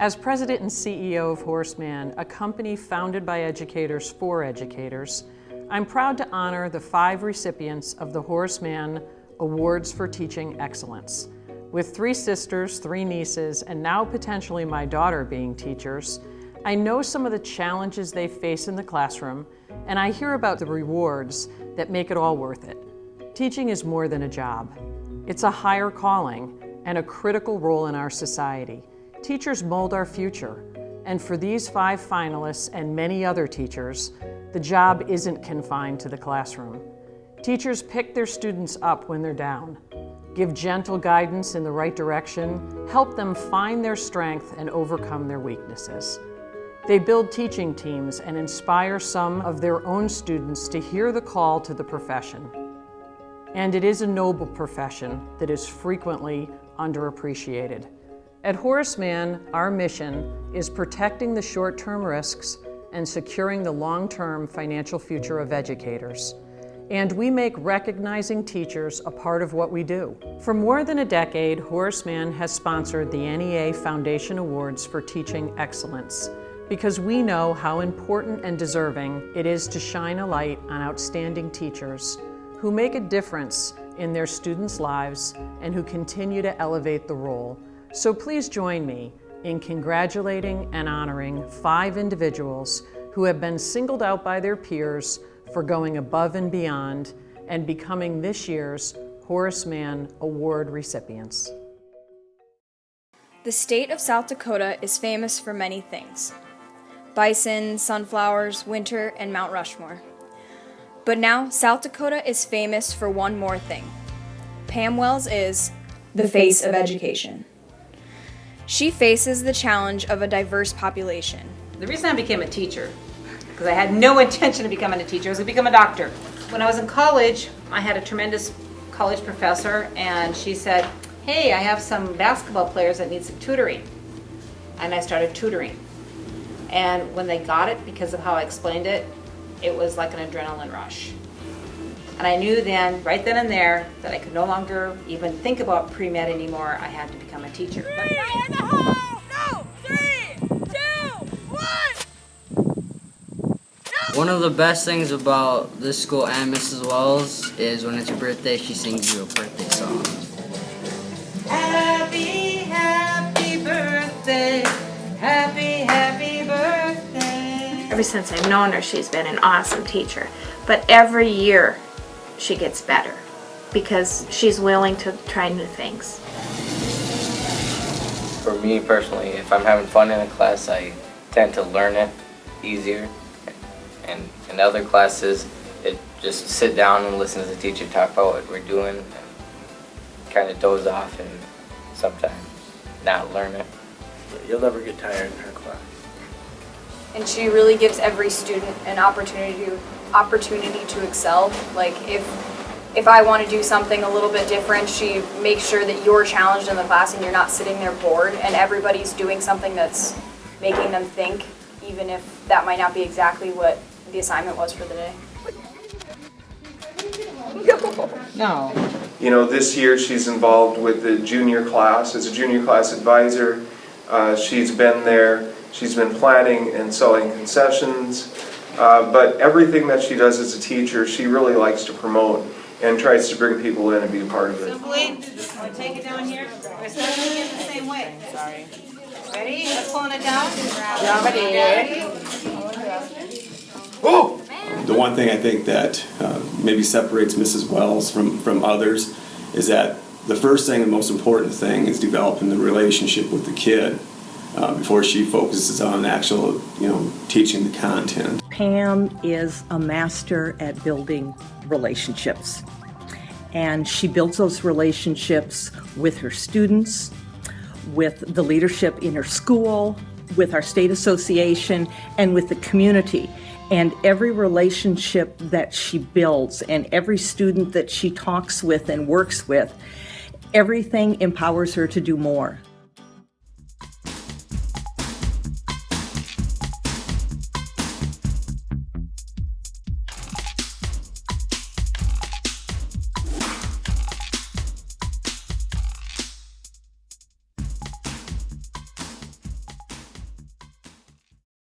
As president and CEO of Horace Mann, a company founded by educators for educators, I'm proud to honor the five recipients of the Horace Mann Awards for Teaching Excellence. With three sisters, three nieces, and now potentially my daughter being teachers, I know some of the challenges they face in the classroom, and I hear about the rewards that make it all worth it. Teaching is more than a job. It's a higher calling and a critical role in our society. Teachers mold our future, and for these five finalists and many other teachers, the job isn't confined to the classroom. Teachers pick their students up when they're down, give gentle guidance in the right direction, help them find their strength and overcome their weaknesses. They build teaching teams and inspire some of their own students to hear the call to the profession. And it is a noble profession that is frequently underappreciated. At Horace Mann, our mission is protecting the short-term risks and securing the long-term financial future of educators. And we make recognizing teachers a part of what we do. For more than a decade, Horace Mann has sponsored the NEA Foundation Awards for Teaching Excellence because we know how important and deserving it is to shine a light on outstanding teachers who make a difference in their students' lives and who continue to elevate the role. So please join me in congratulating and honoring five individuals who have been singled out by their peers for going above and beyond and becoming this year's Horace Mann Award recipients. The state of South Dakota is famous for many things bison, sunflowers, winter, and Mount Rushmore. But now, South Dakota is famous for one more thing. Pam Wells is the face of education. She faces the challenge of a diverse population. The reason I became a teacher, because I had no intention of becoming a teacher, I was going to become a doctor. When I was in college, I had a tremendous college professor, and she said, hey, I have some basketball players that need some tutoring. And I started tutoring. And when they got it, because of how I explained it, it was like an adrenaline rush. And I knew then, right then and there, that I could no longer even think about pre-med anymore. I had to become a teacher. Three in the hole! No! Three, two, one! One of the best things about this school and Mrs. Wells is when it's your birthday, she sings you a birthday song. Happy, happy birthday, happy, happy birthday. Ever since I've known her, she's been an awesome teacher. But every year, she gets better because she's willing to try new things. For me personally, if I'm having fun in a class, I tend to learn it easier. And in other classes, it just sit down and listen to the teacher talk about what we're doing and kind of doze off and sometimes not learn it. You'll never get tired in her class. And she really gives every student an opportunity to opportunity to excel. Like if if I want to do something a little bit different, she makes sure that you're challenged in the class and you're not sitting there bored and everybody's doing something that's making them think, even if that might not be exactly what the assignment was for the day. No. You know, this year she's involved with the junior class as a junior class advisor. Uh, she's been there, she's been planning and selling concessions. Uh, but everything that she does as a teacher, she really likes to promote and tries to bring people in and be a part of it. Simply, we take it down here. We're starting again the same way. Sorry. Ready? We're pulling it down. Ready? Oh! The one thing I think that uh, maybe separates Mrs. Wells from, from others is that the first thing and most important thing is developing the relationship with the kid uh, before she focuses on actual, you know, teaching the content. Pam is a master at building relationships. And she builds those relationships with her students, with the leadership in her school, with our state association, and with the community. And every relationship that she builds and every student that she talks with and works with, everything empowers her to do more.